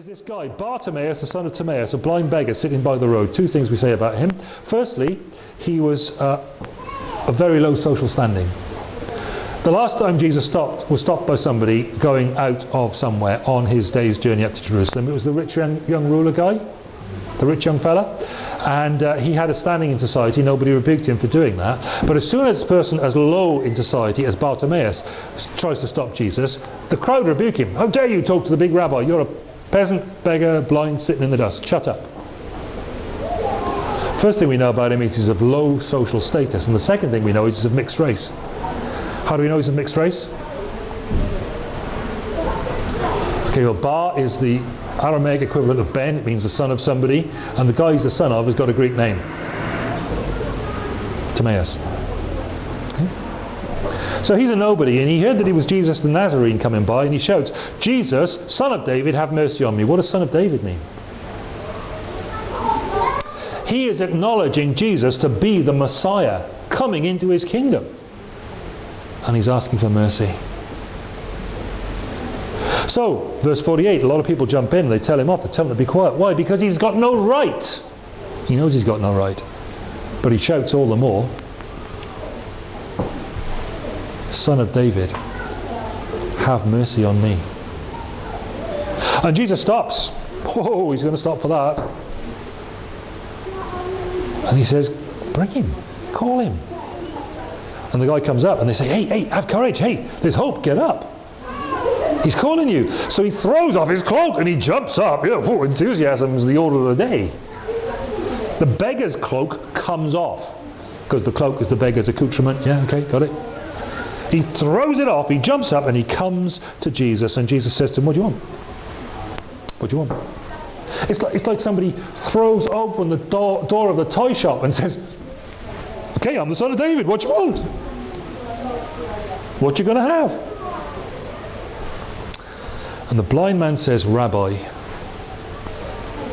is this guy, Bartimaeus, the son of Timaeus, a blind beggar sitting by the road. Two things we say about him. Firstly, he was uh, a very low social standing. The last time Jesus stopped was stopped by somebody going out of somewhere on his day's journey up to Jerusalem. It was the rich young, young ruler guy, the rich young fella, and uh, he had a standing in society. Nobody rebuked him for doing that. But as soon as a person as low in society as Bartimaeus tries to stop Jesus, the crowd rebuke him. How dare you talk to the big rabbi? You're a peasant, beggar, blind, sitting in the dust. Shut up. First thing we know about him is he's of low social status, and the second thing we know is he's of mixed race. How do we know he's a mixed race? Okay, well, Bar is the Aramaic equivalent of Ben. It means the son of somebody. And the guy he's the son of has got a Greek name. Timaeus. So he's a nobody, and he heard that he was Jesus the Nazarene coming by, and he shouts, Jesus, son of David, have mercy on me. What does son of David mean? He is acknowledging Jesus to be the Messiah coming into his kingdom and he's asking for mercy. So, verse 48, a lot of people jump in, they tell him off, they tell him to be quiet. Why? Because he's got no right. He knows he's got no right. But he shouts all the more, Son of David, have mercy on me. And Jesus stops. Whoa, he's going to stop for that. And he says, bring him, call him. And the guy comes up and they say, hey, hey, have courage, hey, there's hope, get up. He's calling you. So he throws off his cloak and he jumps up. Yeah, whoa, enthusiasm is the order of the day. The beggar's cloak comes off because the cloak is the beggar's accoutrement. Yeah, okay, got it. He throws it off, he jumps up and he comes to Jesus and Jesus says to him, what do you want? What do you want? It's like, it's like somebody throws open the door, door of the toy shop and says, okay, I'm the son of David, what do you want? What you going to have? And the blind man says, Rabbi,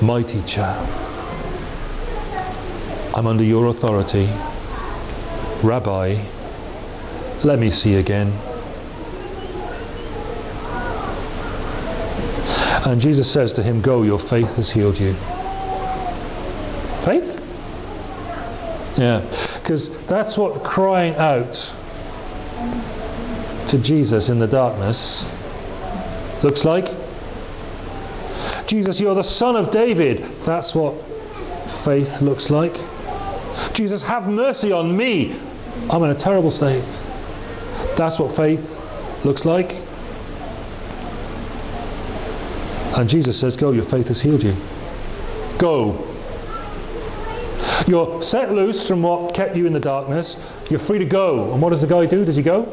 my teacher, I'm under your authority. Rabbi, let me see again. And Jesus says to him, Go, your faith has healed you. Faith? Yeah, because that's what crying out to Jesus in the darkness looks like. Jesus, you're the son of David. That's what faith looks like. Jesus, have mercy on me. I'm in a terrible state. That's what faith looks like. And Jesus says, Go, your faith has healed you. Go. You're set loose from what kept you in the darkness. You're free to go. And what does the guy do? Does he go?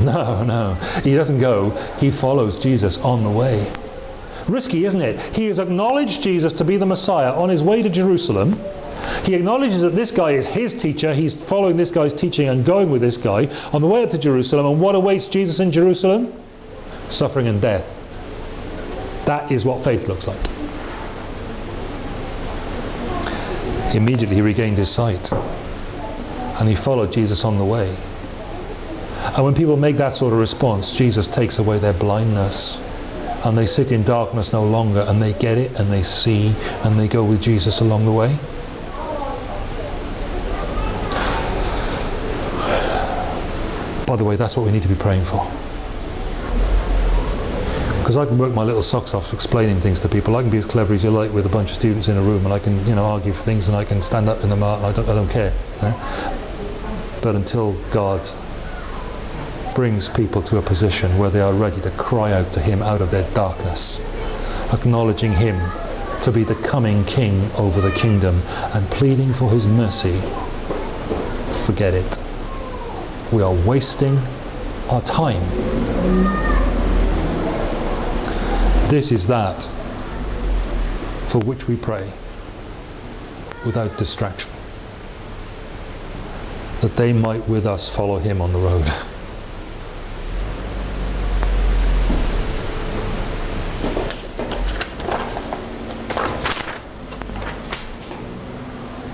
No, no. He doesn't go. He follows Jesus on the way. Risky, isn't it? He has acknowledged Jesus to be the Messiah on his way to Jerusalem. He acknowledges that this guy is his teacher. He's following this guy's teaching and going with this guy on the way up to Jerusalem. And what awaits Jesus in Jerusalem? Suffering and death. That is what faith looks like. Immediately he regained his sight. And he followed Jesus on the way. And when people make that sort of response, Jesus takes away their blindness. And they sit in darkness no longer and they get it and they see and they go with Jesus along the way. By the way, that's what we need to be praying for. Because I can work my little socks off explaining things to people. I can be as clever as you like with a bunch of students in a room and I can, you know, argue for things and I can stand up in the mart and I don't, I don't care. But until God brings people to a position where they are ready to cry out to Him out of their darkness, acknowledging Him to be the coming King over the kingdom and pleading for His mercy, forget it. We are wasting our time. This is that for which we pray without distraction. That they might with us follow Him on the road.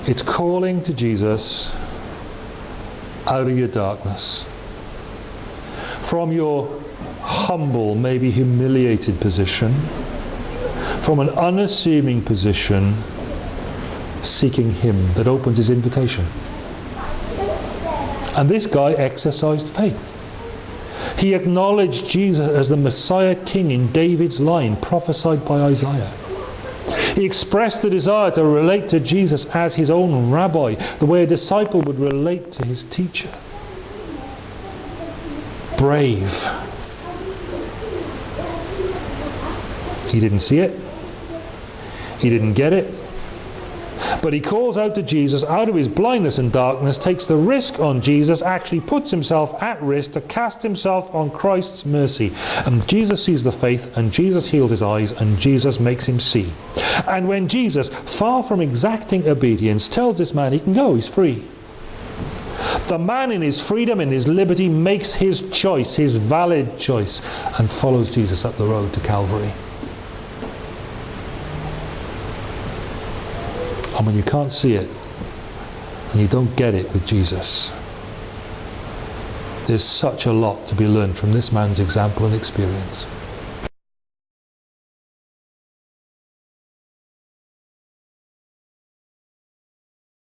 It's calling to Jesus out of your darkness, from your humble, maybe humiliated position, from an unassuming position, seeking Him that opens His invitation. And this guy exercised faith. He acknowledged Jesus as the Messiah King in David's line prophesied by Isaiah. He expressed the desire to relate to Jesus as his own rabbi, the way a disciple would relate to his teacher. Brave. He didn't see it. He didn't get it. But he calls out to Jesus out of his blindness and darkness, takes the risk on Jesus, actually puts himself at risk to cast himself on Christ's mercy. And Jesus sees the faith, and Jesus heals his eyes, and Jesus makes him see. And when Jesus, far from exacting obedience, tells this man he can go, he's free. The man in his freedom, in his liberty, makes his choice, his valid choice, and follows Jesus up the road to Calvary. And when you can't see it, and you don't get it with Jesus, there's such a lot to be learned from this man's example and experience.